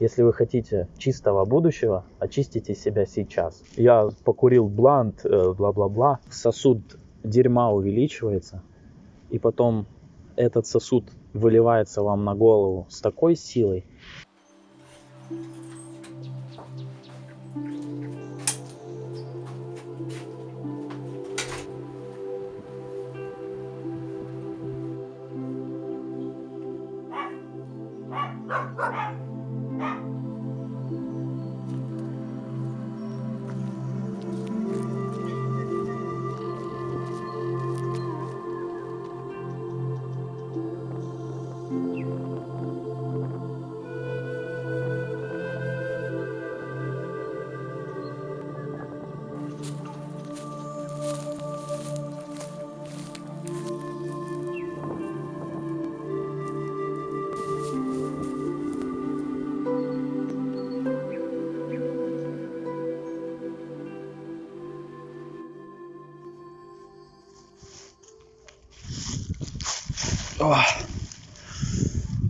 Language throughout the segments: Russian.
Если вы хотите чистого будущего, очистите себя сейчас. Я покурил блант, э, бла-бла-бла. Сосуд дерьма увеличивается. И потом этот сосуд выливается вам на голову с такой силой.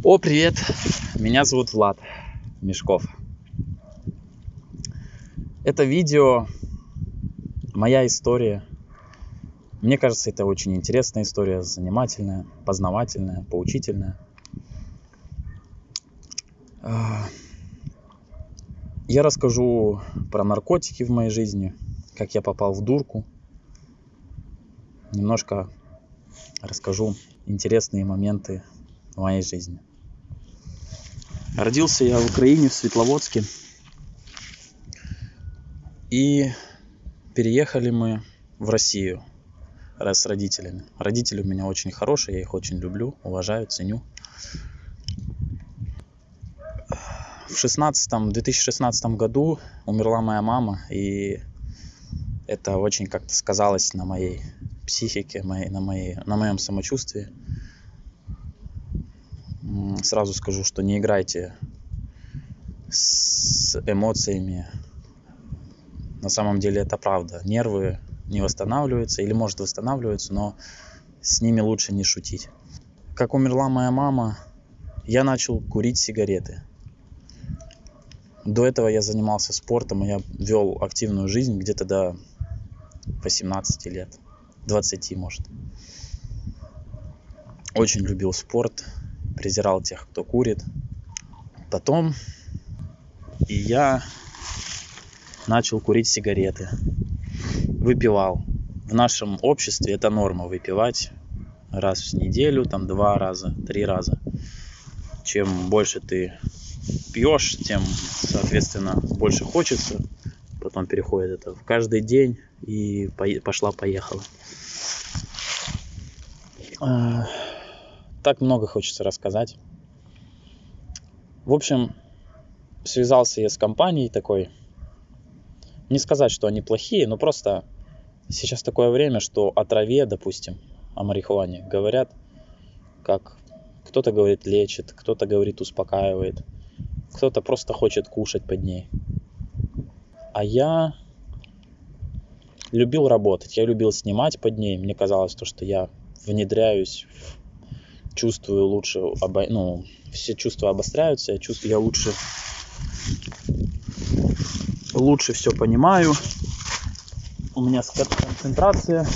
О, привет! Меня зовут Влад Мешков. Это видео моя история. Мне кажется, это очень интересная история, занимательная, познавательная, поучительная. А, я расскажу про наркотики в моей жизни, как я попал в дурку. Немножко расскажу интересные моменты в моей жизни. Родился я в Украине, в Светловодске. И переехали мы в Россию с родителями. Родители у меня очень хорошие, я их очень люблю, уважаю, ценю. В 16, 2016 году умерла моя мама, и это очень как-то сказалось на моей психике, моей, на, моей, на моем самочувствии. Сразу скажу, что не играйте с эмоциями. На самом деле это правда. Нервы не восстанавливаются или может восстанавливаются, но с ними лучше не шутить. Как умерла моя мама, я начал курить сигареты. До этого я занимался спортом, и я вел активную жизнь где-то до 18 лет. 20 может. Очень любил спорт, презирал тех, кто курит. Потом и я начал курить сигареты. Выпивал. В нашем обществе это норма выпивать раз в неделю, там два раза, три раза. Чем больше ты пьешь, тем, соответственно, больше хочется. Потом переходит это в каждый день и пошла-поехала. А, так много хочется рассказать. В общем, связался я с компанией такой. Не сказать, что они плохие, но просто сейчас такое время, что о траве, допустим, о марихуане говорят, как кто-то говорит лечит, кто-то говорит успокаивает, кто-то просто хочет кушать под ней. А я любил работать, я любил снимать под ней. Мне казалось то, что я внедряюсь, чувствую лучше, обо... ну, все чувства обостряются, я чувствую, я лучше, лучше все понимаю. У меня концентрация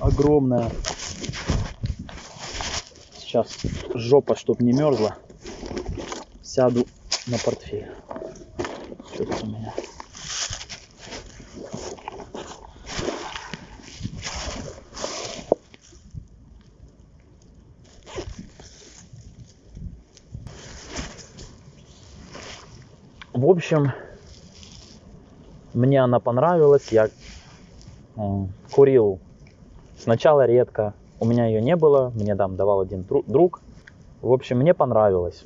огромная. Сейчас жопа, чтоб не мерзла. Сяду на портфель. Тут у меня? В общем, мне она понравилась. Я курил сначала редко. У меня ее не было. Мне там давал один друг. В общем, мне понравилось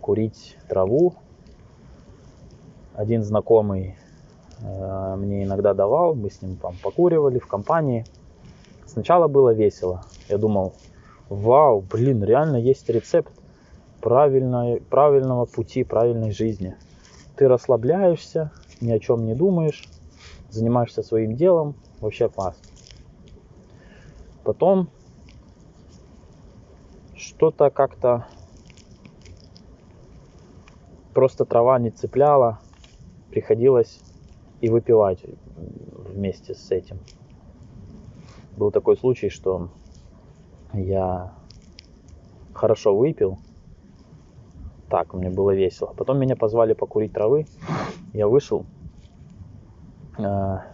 курить траву. Один знакомый э, мне иногда давал. Мы с ним там покуривали в компании. Сначала было весело. Я думал, вау, блин, реально есть рецепт правильной, правильного пути, правильной жизни. Ты расслабляешься, ни о чем не думаешь, занимаешься своим делом, вообще класс. Потом что-то как-то просто трава не цепляла, приходилось и выпивать вместе с этим. Был такой случай, что я хорошо выпил, так, мне было весело. Потом меня позвали покурить травы, я вышел, а,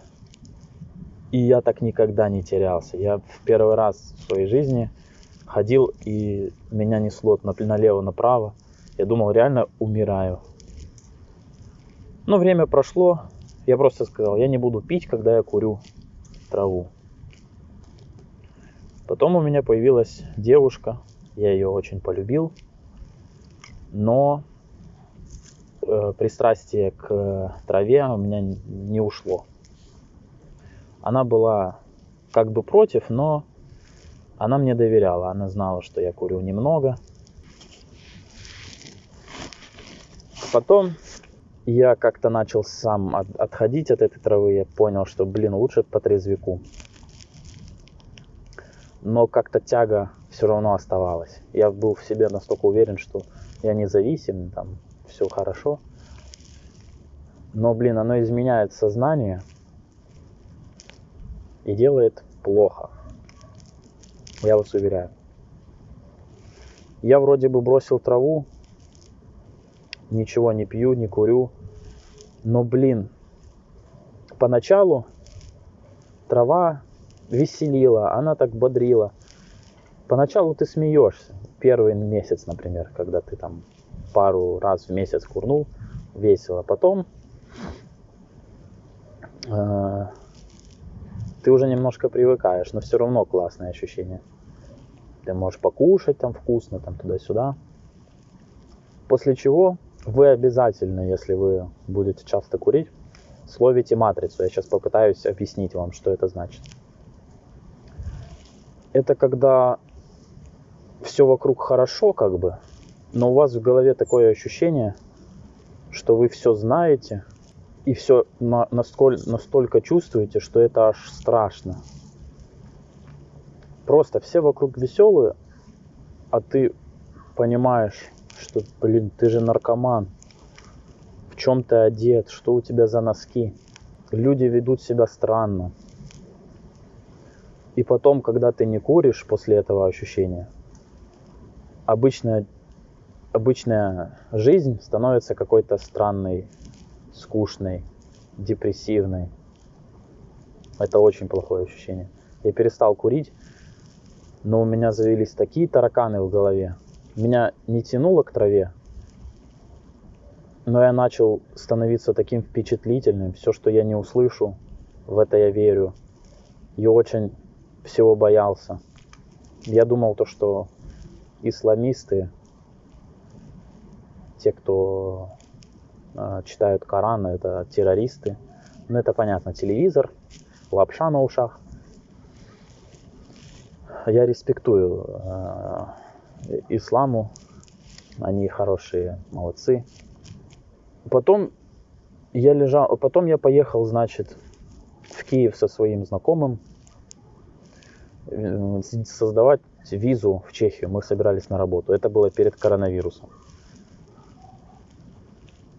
и я так никогда не терялся. Я в первый раз в своей жизни ходил, и меня несло налево-направо. Я думал, реально умираю. Но время прошло, я просто сказал, я не буду пить, когда я курю траву. Потом у меня появилась девушка, я ее очень полюбил, но э, пристрастие к траве у меня не ушло. Она была как бы против, но она мне доверяла, она знала, что я курю немного. Потом я как-то начал сам от, отходить от этой травы, я понял, что, блин, лучше по трезвику. Но как-то тяга все равно оставалась. Я был в себе настолько уверен, что я независим, там все хорошо. Но, блин, оно изменяет сознание и делает плохо. Я вас уверяю. Я вроде бы бросил траву, ничего не пью, не курю. Но, блин, поначалу трава веселила, она так бодрила. Поначалу ты смеешься. Первый месяц, например, когда ты там пару раз в месяц курнул, весело. Потом э, ты уже немножко привыкаешь, но все равно классное ощущение. Ты можешь покушать там вкусно, там туда-сюда. После чего вы обязательно, если вы будете часто курить, словите матрицу. Я сейчас попытаюсь объяснить вам, что это значит. Это когда все вокруг хорошо, как бы, но у вас в голове такое ощущение, что вы все знаете и все настолько, настолько чувствуете, что это аж страшно. Просто все вокруг веселые, а ты понимаешь, что, блин, ты же наркоман. В чем ты одет, что у тебя за носки. Люди ведут себя странно. И потом, когда ты не куришь после этого ощущения, обычная, обычная жизнь становится какой-то странной, скучной, депрессивной. Это очень плохое ощущение. Я перестал курить, но у меня завелись такие тараканы в голове, меня не тянуло к траве, но я начал становиться таким впечатлительным. Все, что я не услышу, в это я верю. И очень всего боялся. Я думал то, что исламисты, те, кто э, читают Коран, это террористы. Ну, это понятно, телевизор, лапша на ушах. Я респектую э, исламу. Они хорошие, молодцы. Потом я лежал, потом я поехал, значит, в Киев со своим знакомым э, создавать визу в Чехию. Мы собирались на работу. Это было перед коронавирусом.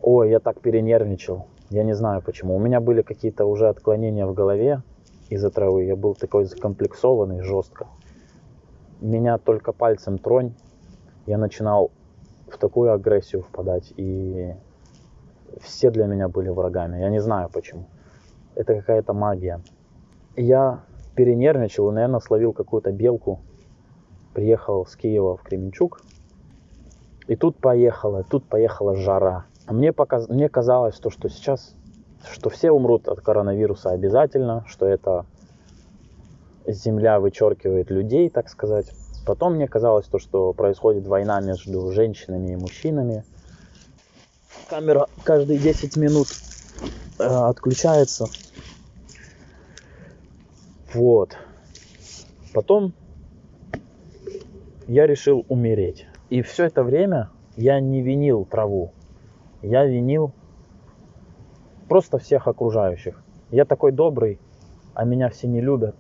Ой, я так перенервничал. Я не знаю почему. У меня были какие-то уже отклонения в голове из-за травы. Я был такой закомплексованный жестко меня только пальцем тронь, я начинал в такую агрессию впадать, и все для меня были врагами. Я не знаю почему. Это какая-то магия. Я перенервничал наверное, словил какую-то белку. Приехал с Киева в Кременчуг. И тут поехала, тут поехала жара. Мне, показ... Мне казалось, то, что сейчас, что все умрут от коронавируса обязательно, что это земля вычеркивает людей, так сказать. Потом мне казалось то, что происходит война между женщинами и мужчинами. Камера каждые 10 минут э, отключается. Вот. Потом я решил умереть. И все это время я не винил траву. Я винил просто всех окружающих. Я такой добрый, а меня все не любят.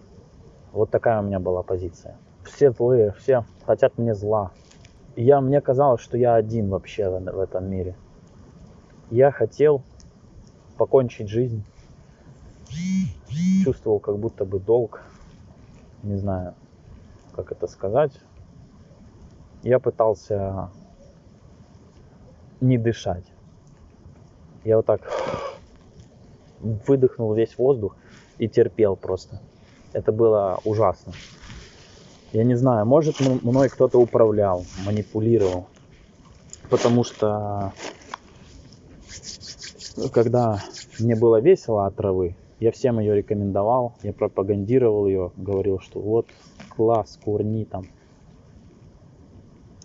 Вот такая у меня была позиция. Все злые, все хотят мне зла. Я, мне казалось, что я один вообще в, в этом мире. Я хотел покончить жизнь. Чувствовал как будто бы долг. Не знаю, как это сказать. Я пытался не дышать. Я вот так выдохнул весь воздух и терпел просто. Это было ужасно. Я не знаю, может мной кто-то управлял, манипулировал. Потому что когда мне было весело от травы, я всем ее рекомендовал, я пропагандировал ее, говорил, что вот класс, курни там.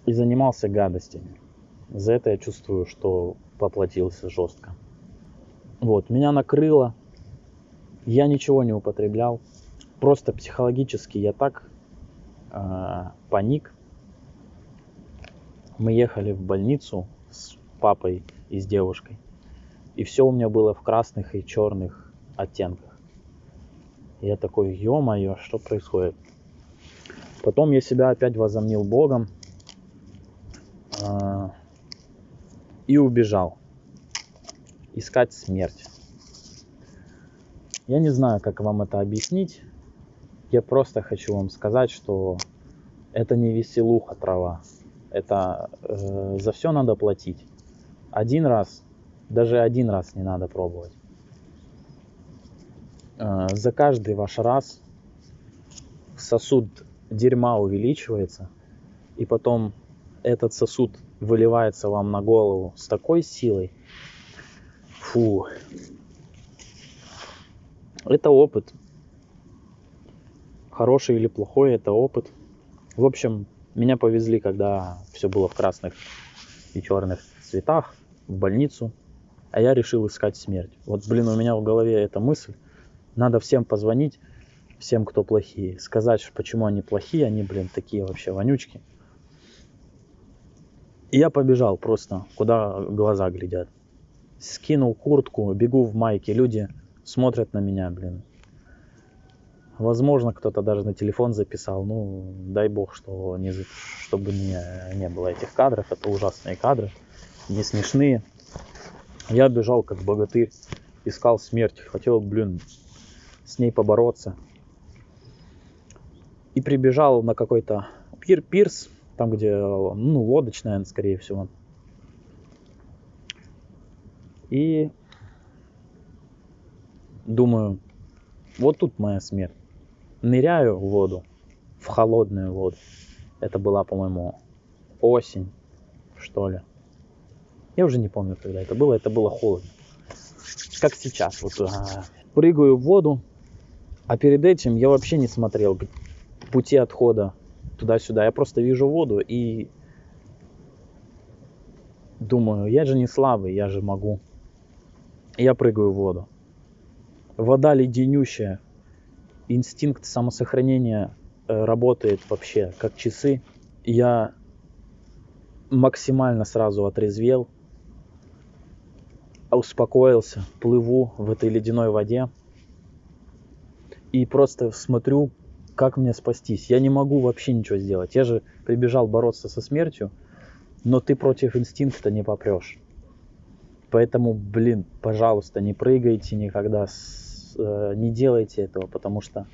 И занимался гадостями. За это я чувствую, что поплатился жестко. Вот, меня накрыло. Я ничего не употреблял. Просто психологически я так э, паник. Мы ехали в больницу с папой и с девушкой. И все у меня было в красных и черных оттенках. Я такой, ё-моё, что происходит? Потом я себя опять возомнил Богом э, и убежал искать смерть. Я не знаю, как вам это объяснить. Я просто хочу вам сказать, что это не веселуха трава. Это э, за все надо платить. Один раз, даже один раз не надо пробовать. Э, за каждый ваш раз сосуд дерьма увеличивается, и потом этот сосуд выливается вам на голову с такой силой, Фу. Это опыт. Хороший или плохой, это опыт. В общем, меня повезли, когда все было в красных и черных цветах, в больницу. А я решил искать смерть. Вот, блин, у меня в голове эта мысль. Надо всем позвонить, всем, кто плохие. Сказать, почему они плохие, они, блин, такие вообще вонючки. И я побежал просто, куда глаза глядят скинул куртку, бегу в майке, люди смотрят на меня, блин. Возможно, кто-то даже на телефон записал. Ну, дай бог, что не, чтобы не, не было этих кадров. Это ужасные кадры, не смешные. Я бежал как богатырь, искал смерть. Хотел, блин, с ней побороться. И прибежал на какой-то пир пирс, там где, ну, лодочная, скорее всего. И думаю, вот тут моя смерть. Ныряю в воду, в холодную воду. Это была, по-моему, осень, что ли. Я уже не помню, когда это было. Это было холодно. Как сейчас. Вот а, прыгаю в воду, а перед этим я вообще не смотрел пути отхода туда-сюда. Я просто вижу воду и думаю, я же не слабый, я же могу я прыгаю в воду. Вода леденющая. Инстинкт самосохранения э, работает вообще как часы. Я максимально сразу отрезвел, успокоился, плыву в этой ледяной воде и просто смотрю, как мне спастись. Я не могу вообще ничего сделать. Я же прибежал бороться со смертью, но ты против инстинкта не попрешь. Поэтому, блин, пожалуйста, не прыгайте никогда, с, не делайте этого, потому что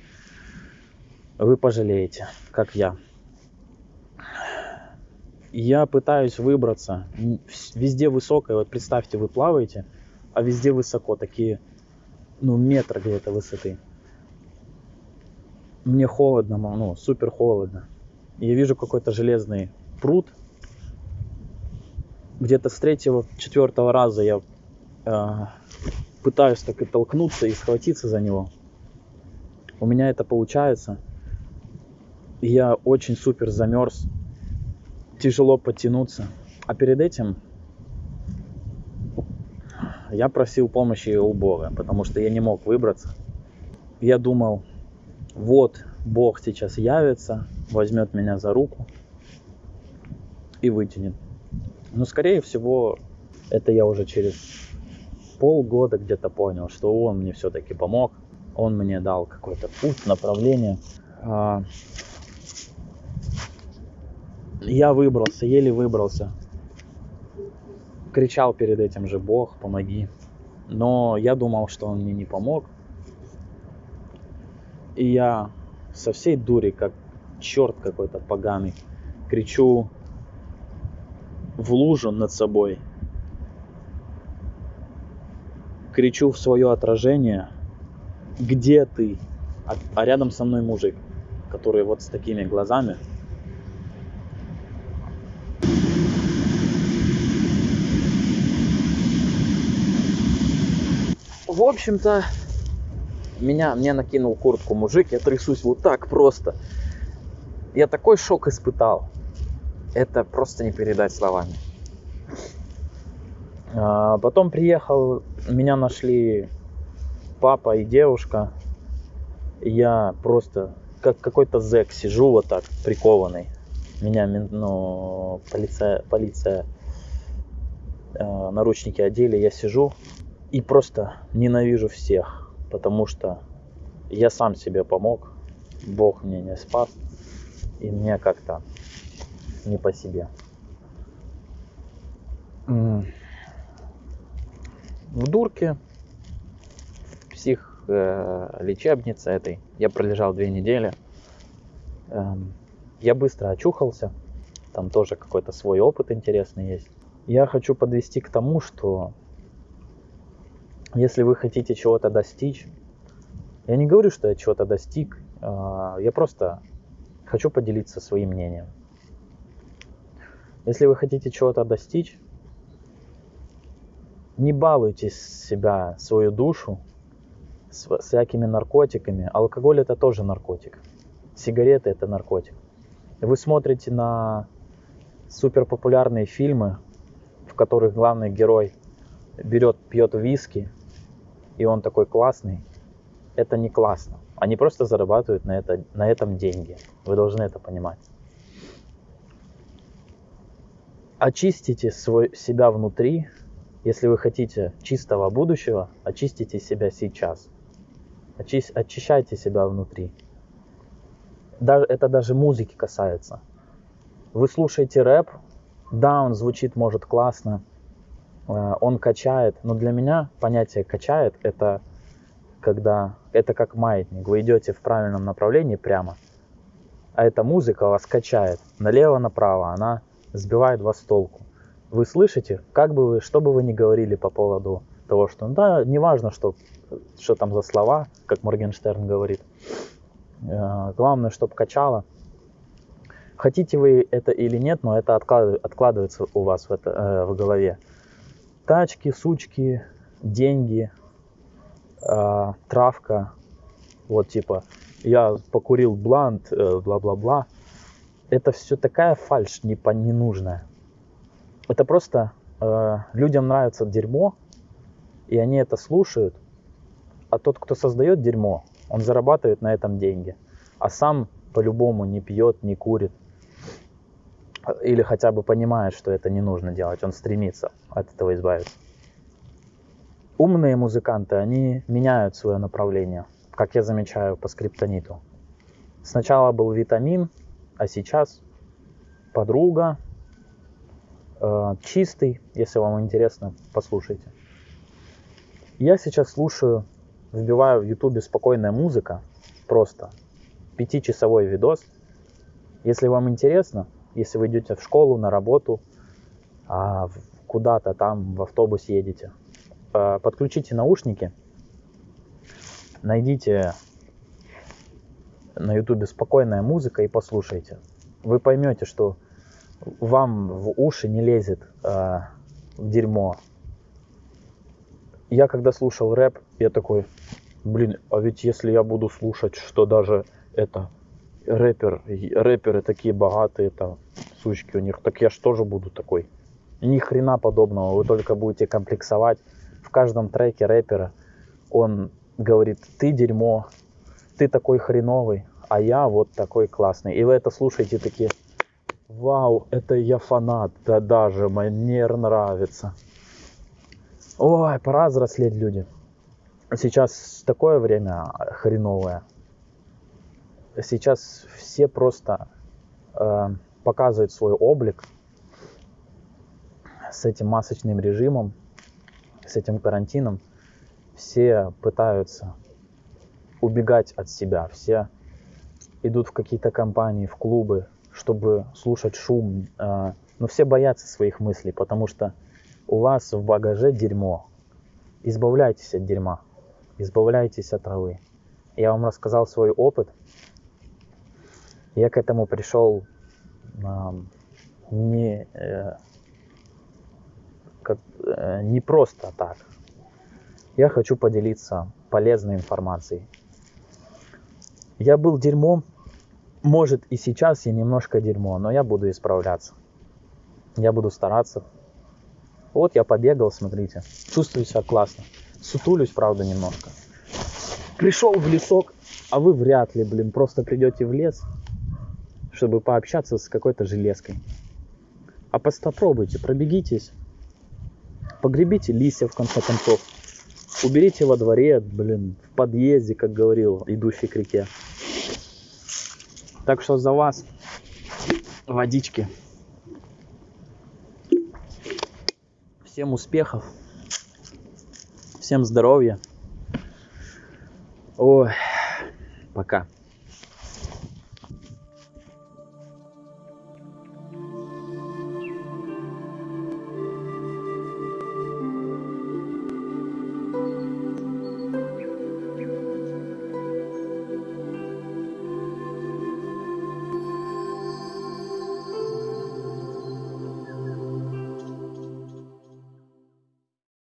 вы пожалеете, как я. Я пытаюсь выбраться. Везде высокое, вот представьте, вы плаваете, а везде высоко, такие, ну, метр где-то высоты. Мне холодно, ну, супер холодно. Я вижу какой-то железный пруд, где-то с третьего, четвертого раза я э, пытаюсь так и толкнуться и схватиться за него. У меня это получается. Я очень супер замерз. Тяжело подтянуться. А перед этим я просил помощи у Бога, потому что я не мог выбраться. Я думал, вот Бог сейчас явится, возьмет меня за руку и вытянет. Но, скорее всего, это я уже через полгода где-то понял, что он мне все-таки помог. Он мне дал какой-то путь, направление. А, я выбрался, еле выбрался. кричал перед этим же, Бог, помоги. Но я думал, что он мне не помог. И я со всей дури, как черт какой-то поганый, кричу в лужу над собой. Кричу в свое отражение, где ты? А, а рядом со мной мужик, который вот с такими глазами. В общем-то, меня, мне накинул куртку мужик, я трясусь вот так просто. Я такой шок испытал. Это просто не передать словами. А, потом приехал, меня нашли папа и девушка. Я просто как какой-то зэк сижу вот так, прикованный. Меня ну, полиция, полиция э, наручники одели, я сижу и просто ненавижу всех потому что я сам себе помог, Бог мне не спас, и мне как-то не по себе. В Дурке, псих э, лечебнице этой, я пролежал две недели. Эм, я быстро очухался, там тоже какой-то свой опыт интересный есть. Я хочу подвести к тому, что если вы хотите чего-то достичь, я не говорю, что я чего-то достиг, а, я просто хочу поделиться своим мнением. Если вы хотите чего-то достичь, не балуйте себя, свою душу с всякими наркотиками. Алкоголь это тоже наркотик. Сигареты это наркотик. Вы смотрите на суперпопулярные фильмы, в которых главный герой берет, пьет виски, и он такой классный, это не классно. Они просто зарабатывают на, это, на этом деньги. Вы должны это понимать. Очистите свой, себя внутри. Если вы хотите чистого будущего, очистите себя сейчас. Очи, очищайте себя внутри. Даже, это даже музыки касается. Вы слушаете рэп, да, он звучит, может, классно, Э, он качает, но для меня понятие качает это когда это как маятник, вы идете в правильном направлении прямо, а эта музыка вас качает налево-направо, она сбивает вас с толку. Вы слышите, как бы вы, что бы вы ни говорили по поводу того, что, да, неважно, что, что там за слова, как Моргенштерн говорит, э, главное, чтобы качало. Хотите вы это или нет, но это откладывается у вас в, это, э, в голове тачки, сучки, деньги, э, травка, вот типа я покурил блант, бла-бла-бла. Это все такая фальш не по ненужная. Это просто э, людям нравится дерьмо, и они это слушают, а тот, кто создает дерьмо, он зарабатывает на этом деньги, а сам по-любому не пьет, не курит, или хотя бы понимает, что это не нужно делать, он стремится от этого избавиться. Умные музыканты, они меняют свое направление, как я замечаю по скриптониту. Сначала был витамин, а сейчас подруга, чистый, если вам интересно, послушайте. Я сейчас слушаю, вбиваю в ютубе спокойная музыка, просто пятичасовой видос. Если вам интересно, если вы идете в школу, на работу, а куда-то там в автобус едете, э, подключите наушники, найдите на ютубе спокойная музыка и послушайте. Вы поймете, что вам в уши не лезет э, дерьмо. Я когда слушал рэп, я такой, блин, а ведь если я буду слушать, что даже это рэпер, рэперы такие богатые, там, сучки у них, так я ж тоже буду такой. Ни хрена подобного, вы только будете комплексовать. В каждом треке рэпера он говорит, ты дерьмо, ты такой хреновый, а я вот такой классный. И вы это слушаете такие, вау, это я фанат, да даже мне нравится. Ой, пора взрослеть, люди. Сейчас такое время хреновое сейчас все просто э, показывают свой облик, с этим масочным режимом, с этим карантином, все пытаются убегать от себя, все идут в какие-то компании, в клубы, чтобы слушать шум, э, но все боятся своих мыслей, потому что у вас в багаже дерьмо. Избавляйтесь от дерьма, избавляйтесь от травы. Я вам рассказал свой опыт. Я к этому пришел э, не, э, э, не просто так. Я хочу поделиться полезной информацией. Я был дерьмом, может и сейчас я немножко дерьмо, но я буду исправляться. Я буду стараться. Вот я побегал, смотрите. Чувствую себя классно. Сутулюсь, правда, немножко. Пришел в лесок, а вы вряд ли, блин, просто придете в лес, чтобы пообщаться с какой-то железкой. А попробуйте, пробегитесь, погребите листья в конце концов, уберите во дворе, блин, в подъезде, как говорил, идущий к реке. Так что за вас водички. Всем успехов. Всем здоровья. Ой, пока.